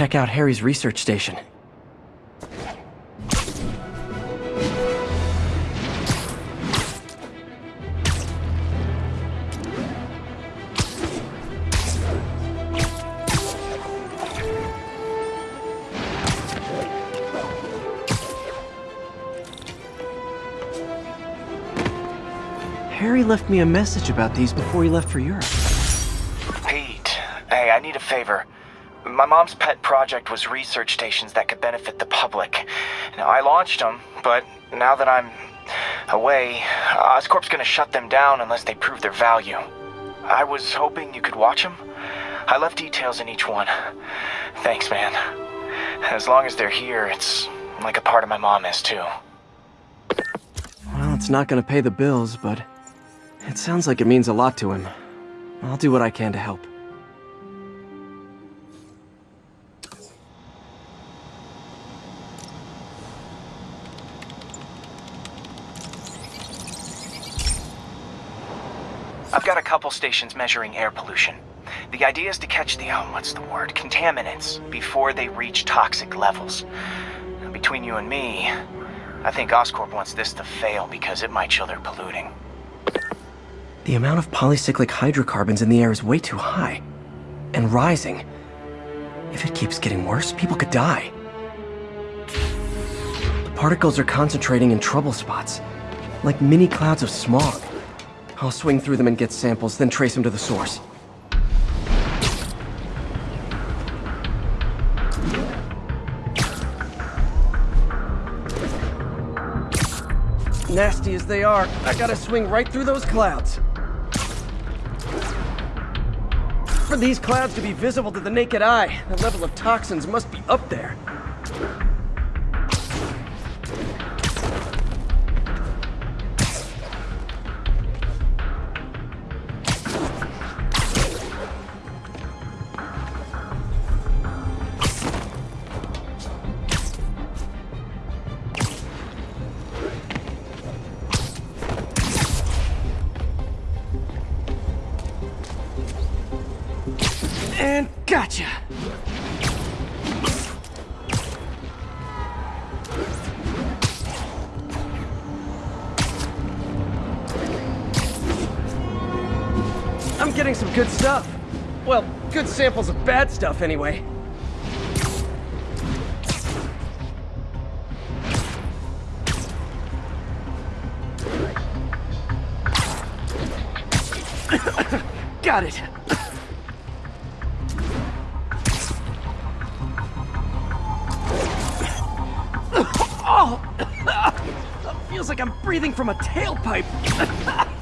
check out Harry's research station. Harry left me a message about these before he left for Europe. Pete, hey, I need a favor. My mom's pet project was research stations that could benefit the public. Now, I launched them, but now that I'm away, Oscorp's gonna shut them down unless they prove their value. I was hoping you could watch them. I left details in each one. Thanks, man. As long as they're here, it's like a part of my mom is too. Well, it's not gonna pay the bills, but it sounds like it means a lot to him. I'll do what I can to help. Stations measuring air pollution. The idea is to catch the, oh, what's the word, contaminants before they reach toxic levels. Between you and me, I think Oscorp wants this to fail because it might show they're polluting. The amount of polycyclic hydrocarbons in the air is way too high. And rising. If it keeps getting worse, people could die. The particles are concentrating in trouble spots, like mini clouds of smog. I'll swing through them and get samples, then trace them to the source. Nasty as they are, I gotta swing right through those clouds. For these clouds to be visible to the naked eye, the level of toxins must be up there. I'm getting some good stuff. Well, good samples of bad stuff anyway. Got it. Oh! Feels like I'm breathing from a tailpipe.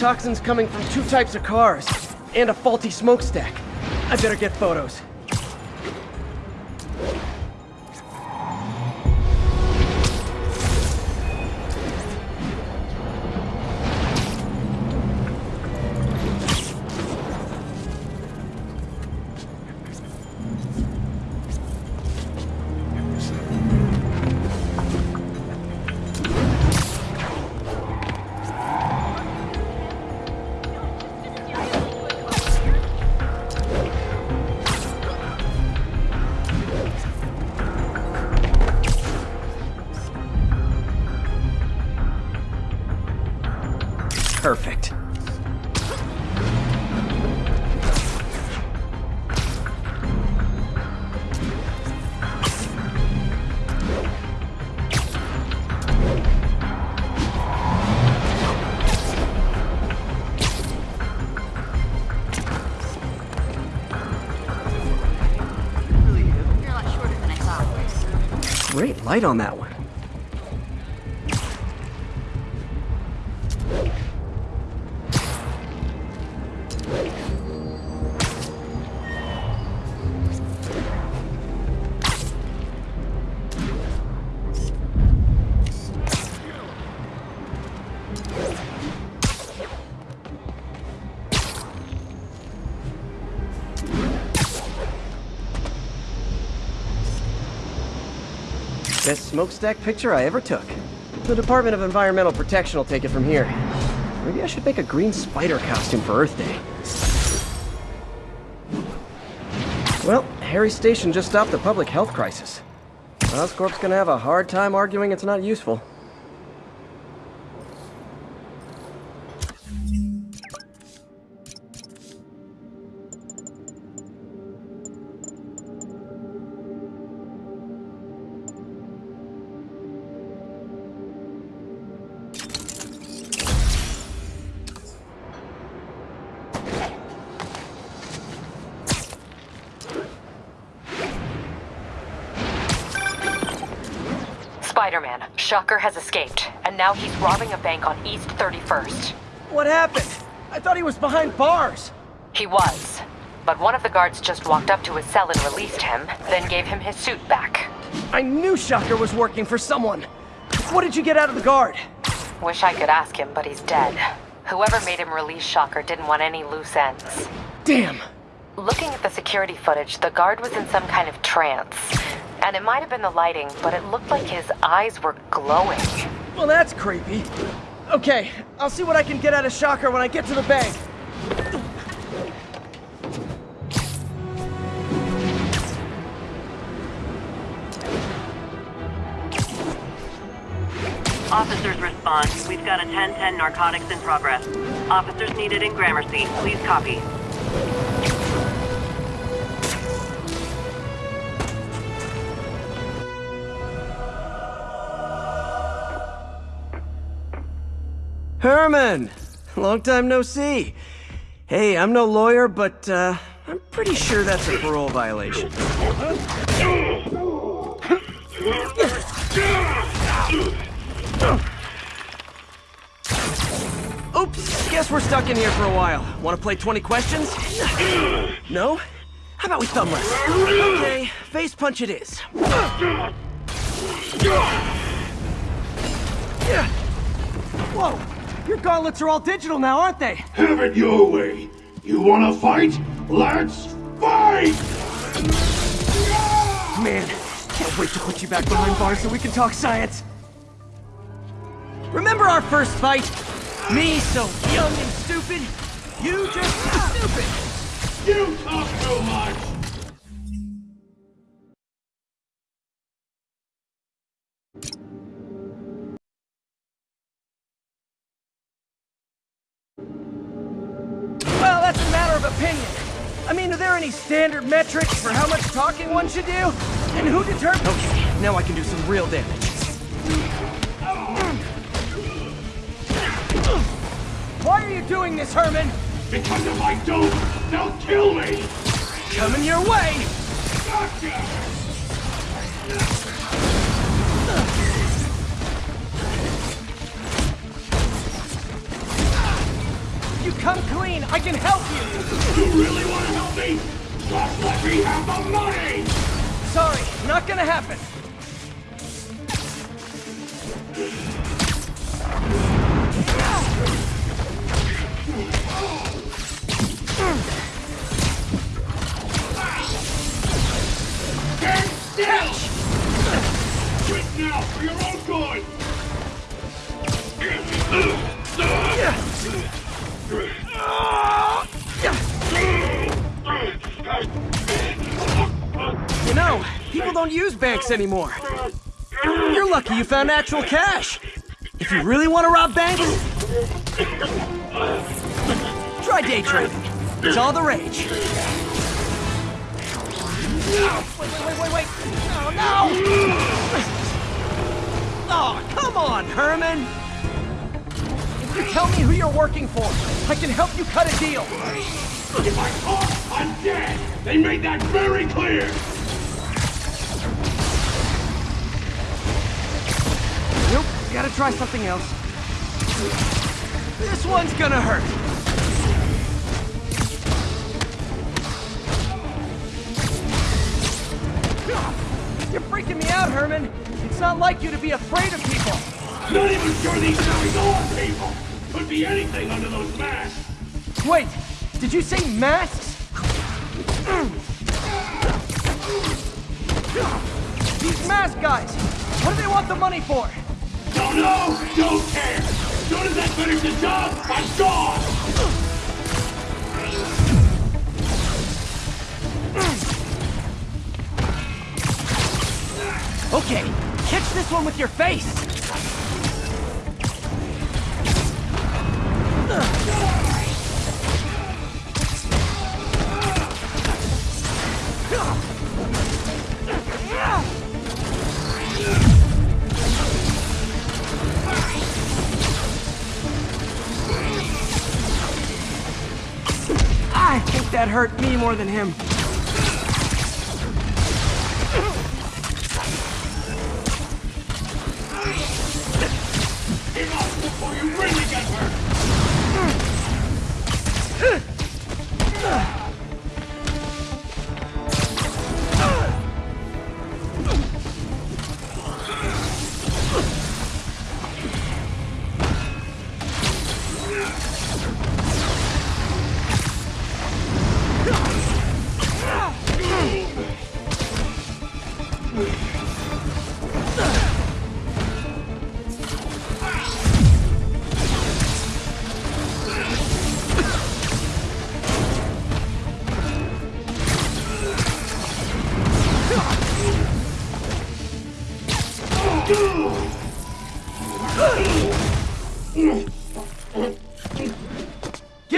Toxin's coming from two types of cars, and a faulty smokestack. I better get photos. Light on that one. Smokestack picture I ever took. The Department of Environmental Protection will take it from here. Maybe I should make a green spider costume for Earth Day. Well, Harry Station just stopped the public health crisis. Oscorp's gonna have a hard time arguing it's not useful. Shocker has escaped, and now he's robbing a bank on East 31st. What happened? I thought he was behind bars. He was, but one of the guards just walked up to his cell and released him, then gave him his suit back. I knew Shocker was working for someone. What did you get out of the guard? Wish I could ask him, but he's dead. Whoever made him release Shocker didn't want any loose ends. Damn. Looking at the security footage, the guard was in some kind of trance. And it might have been the lighting, but it looked like his eyes were glowing. Well, that's creepy. Okay, I'll see what I can get out of Shocker when I get to the bank. Officers respond. We've got a 1010 narcotics in progress. Officers needed in Gramercy. Please copy. Herman! Long time no see. Hey, I'm no lawyer, but, uh, I'm pretty sure that's a parole violation. Oops, guess we're stuck in here for a while. Want to play 20 questions? No? How about we thumb wrestle? Okay, face punch it is. Whoa! Your gauntlets are all digital now, aren't they? Have it your way. You wanna fight? Let's fight! Man, can't wait to put you back behind bars so we can talk science. Remember our first fight? Me so young and stupid, you just stupid. You talk too much! Opinion. I mean, are there any standard metrics for how much talking one should do? And who determines... Okay, now I can do some real damage. Why are you doing this, Herman? Because if I don't, they'll kill me! Coming your way! Gotcha! Come I can help you! You really wanna help me? Just let me have the money! Sorry, not gonna happen. Get still! Quit now for your own good! You know, people don't use banks anymore. You're lucky you found actual cash. If you really want to rob banks, try day trading. It's all the rage. Wait, wait, wait, wait, wait. No, no! Oh, come on, Herman. If you tell me who you're working for, I can help you cut a deal. If I talk, I'm dead! They made that very clear! Gotta try something else. This one's gonna hurt. You're freaking me out, Herman. It's not like you to be afraid of people. Not even sure these guys are people! Could be anything under those masks! Wait, did you say masks? These mask guys! What do they want the money for? Don't know, don't care. As soon as I finish the job, I'm gone. Okay, catch this one with your face! That hurt me more than him. Give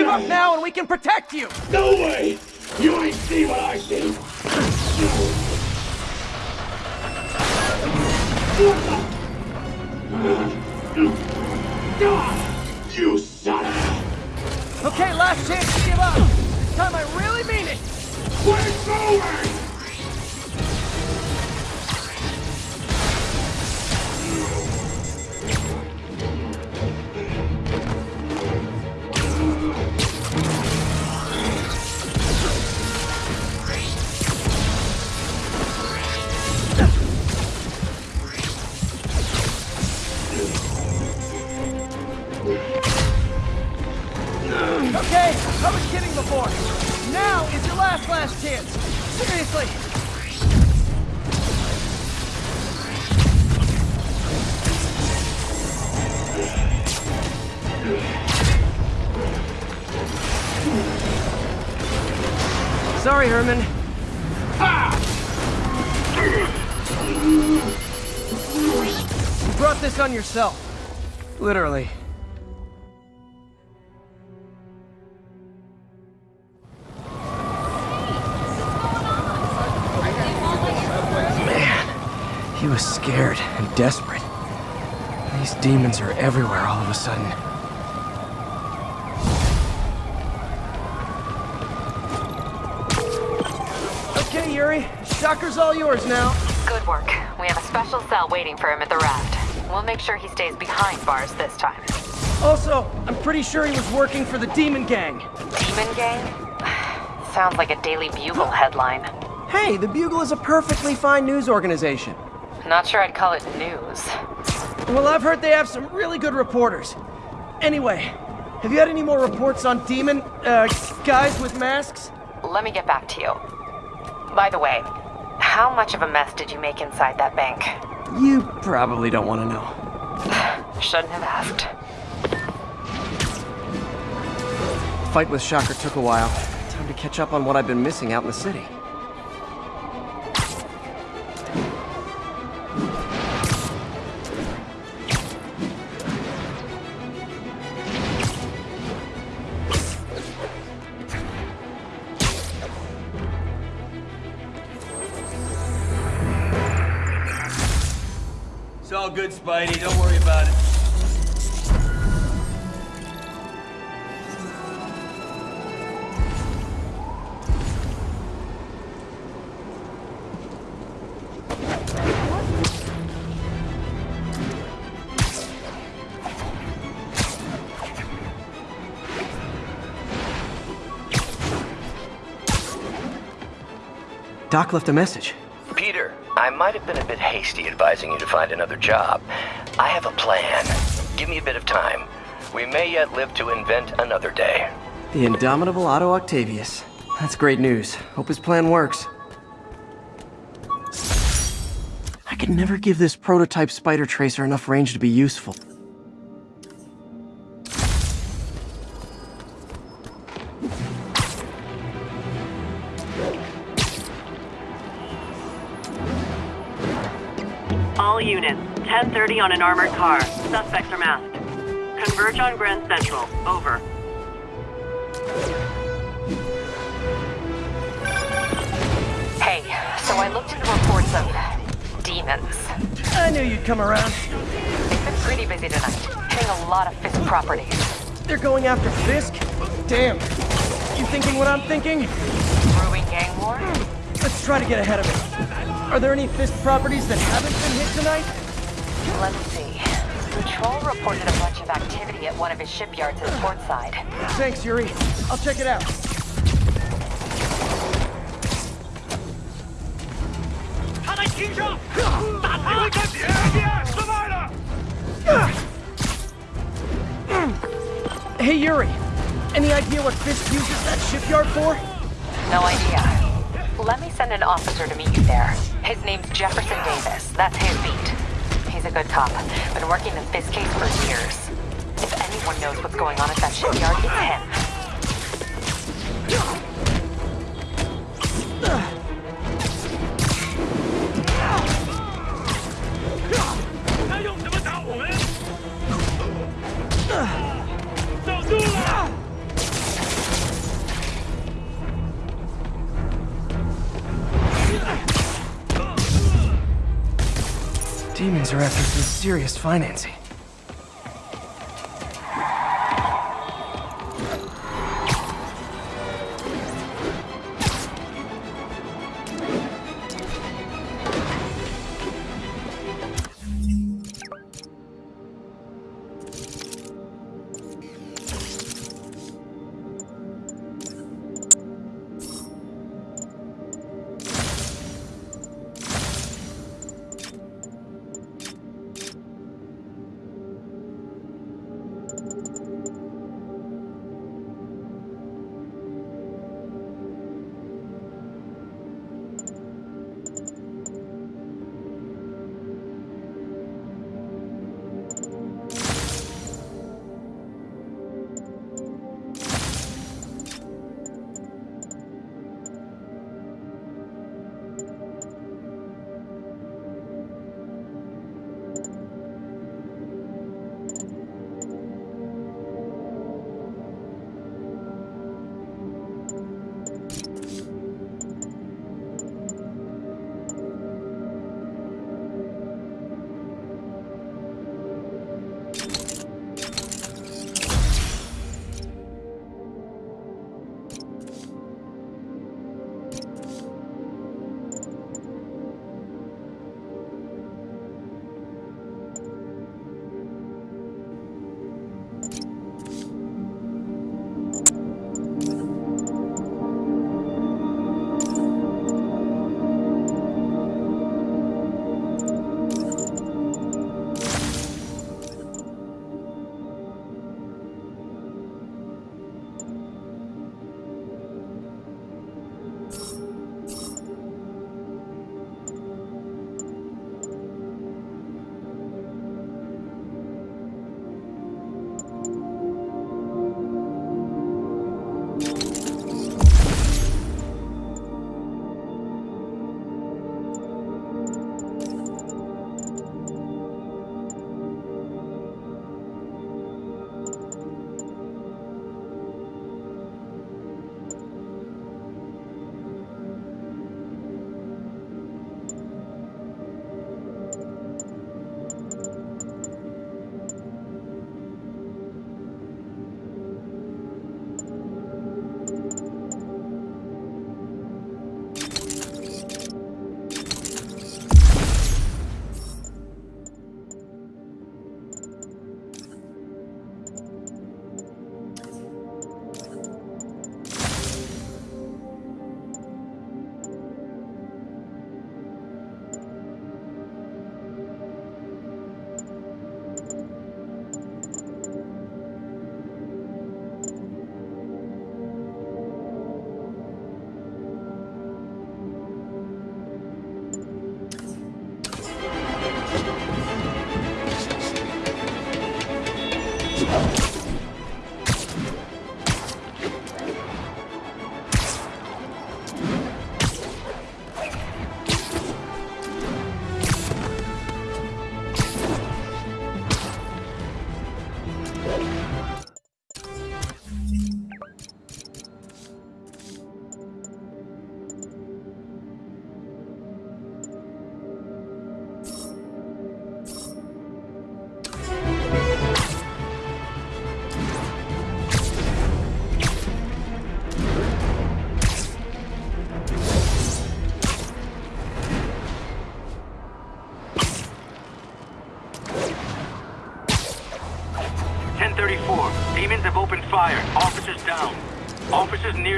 up now and we can protect you! No way! You ain't see what I see! You son of a... Okay, last chance to give up! This time I really mean it! We're going! I was kidding before. Now is your last last chance. Seriously. Sorry, Herman. You brought this on yourself. Literally. Was scared and desperate. These demons are everywhere all of a sudden. Okay, Yuri. Shocker's all yours now. Good work. We have a special cell waiting for him at the raft. We'll make sure he stays behind bars this time. Also, I'm pretty sure he was working for the Demon Gang. Demon Gang? Sounds like a Daily Bugle headline. Hey, the Bugle is a perfectly fine news organization. Not sure I'd call it news. Well, I've heard they have some really good reporters. Anyway, have you had any more reports on demon, uh, guys with masks? Let me get back to you. By the way, how much of a mess did you make inside that bank? You probably don't want to know. Shouldn't have asked. Fight with Shocker took a while. Time to catch up on what I've been missing out in the city. Good, Spidey. Don't worry about it. Doc left a message. Might have been a bit hasty advising you to find another job. I have a plan. Give me a bit of time. We may yet live to invent another day. The indomitable Otto Octavius. That's great news. Hope his plan works. I could never give this prototype spider tracer enough range to be useful. Units, 1030 on an armored car. Suspects are masked. Converge on Grand Central. Over. Hey, so I looked into reports of demons. I knew you'd come around. They've been pretty busy tonight, hitting a lot of Fisk properties. They're going after Fisk? Damn. You thinking what I'm thinking? Brewing gang war? Hmm. Let's try to get ahead of it. Are there any Fisk properties that haven't been hit tonight? Let's see. Patrol reported a bunch of activity at one of his shipyards at Portside. Thanks, Yuri. I'll check it out. Hey, Yuri. Any idea what Fisk uses that shipyard for? No idea. Let me send an officer to meet you there. His name's Jefferson Davis. That's his beat. He's a good cop. Been working the Fisk case for years. If anyone knows what's going on at that shipyard, it's him. Demons are after some serious financing.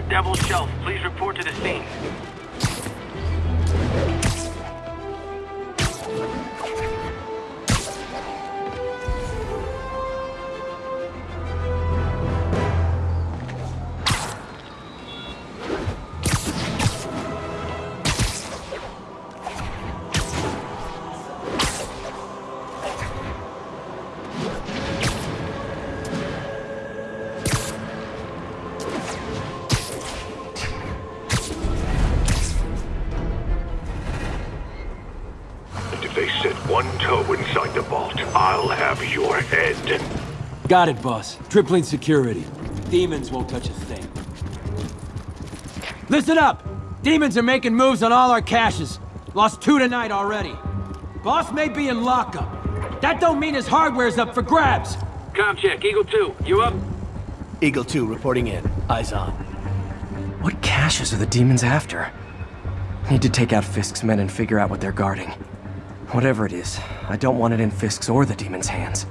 Devil's Shelf, please report to the scene. Got it, boss. Tripling security. Demons won't touch a thing. Listen up! Demons are making moves on all our caches. Lost two tonight already. Boss may be in lockup. That don't mean his hardware's up for grabs. Com check, Eagle 2, you up? Eagle 2 reporting in. Eyes on. What caches are the demons after? Need to take out Fisk's men and figure out what they're guarding. Whatever it is, I don't want it in Fisk's or the demons' hands.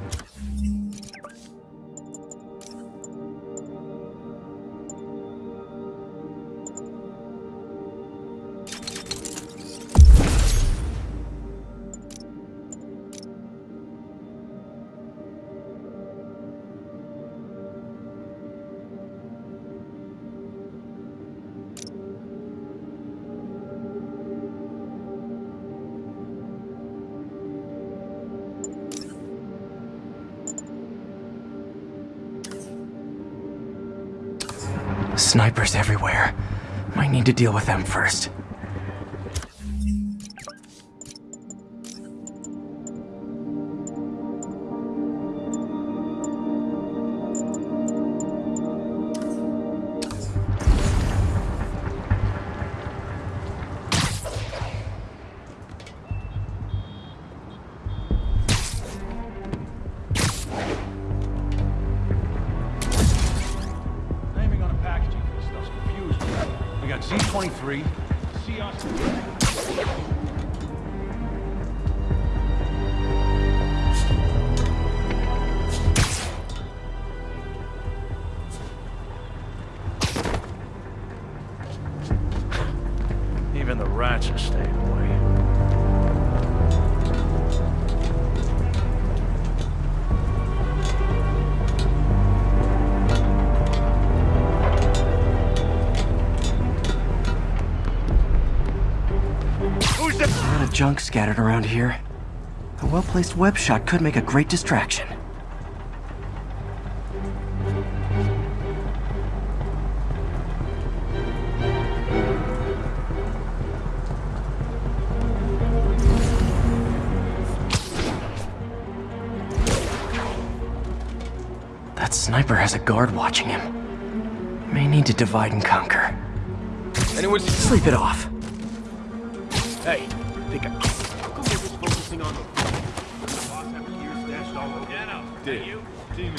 Snipers everywhere. Might need to deal with them first. 23. Junk scattered around here. A well-placed web shot could make a great distraction. That sniper has a guard watching him. May need to divide and conquer. Anyone Sleep it off. Hey, think I... How come we're just focusing on the... Boss have gear stashed all over? Yeah, no. Did you? You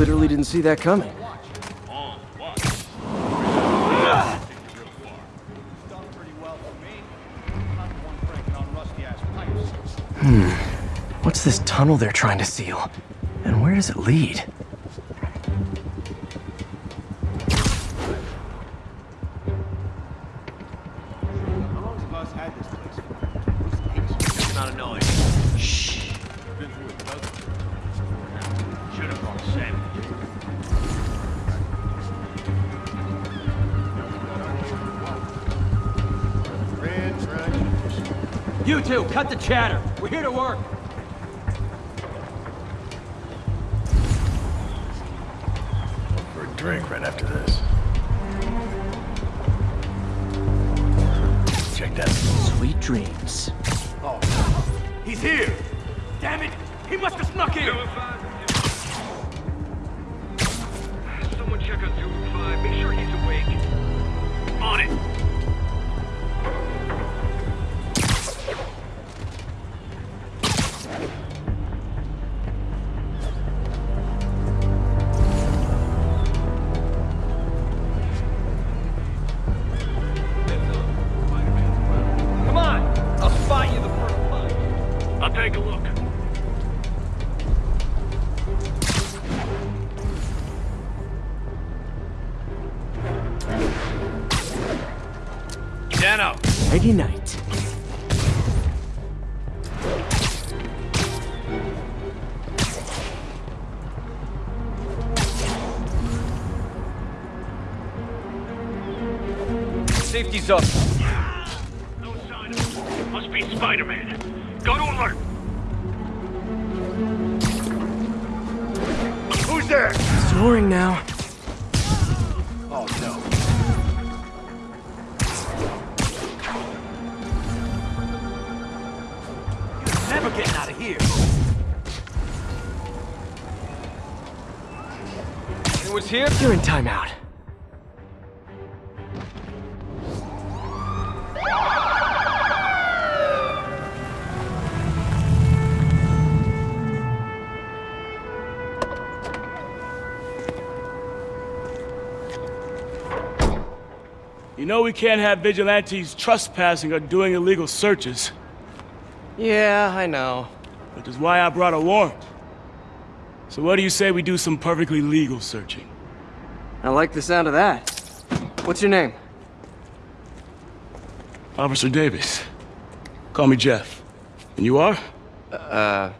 Literally didn't see that coming. Watch. What's this tunnel they're trying to seal? And where does it lead? Chatter. We're here to work. For a drink right after this. Check that. Sweet dreams. Oh, he's here! Damn it! He must have snuck in! Someone check on 205. Make sure he's awake. On it! Safety's up. No sign of him. Must be Spider-Man. Go to alert. Who's there? Snoring now. Oh no. You're never getting out of here. Anyone's here? You're in timeout. Know we can't have vigilantes trespassing or doing illegal searches. Yeah, I know. Which is why I brought a warrant. So what do you say we do some perfectly legal searching? I like the sound of that. What's your name? Officer Davis. Call me Jeff. And you are? Uh,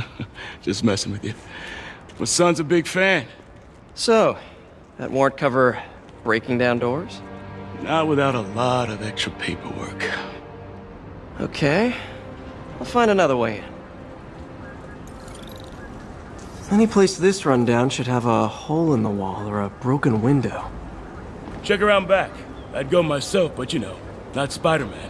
Just messing with you. My son's a big fan. so, that warrant cover breaking down doors? Not without a lot of extra paperwork. Okay. I'll find another way in. Any place this rundown should have a hole in the wall or a broken window. Check around back. I'd go myself, but you know, not Spider-Man.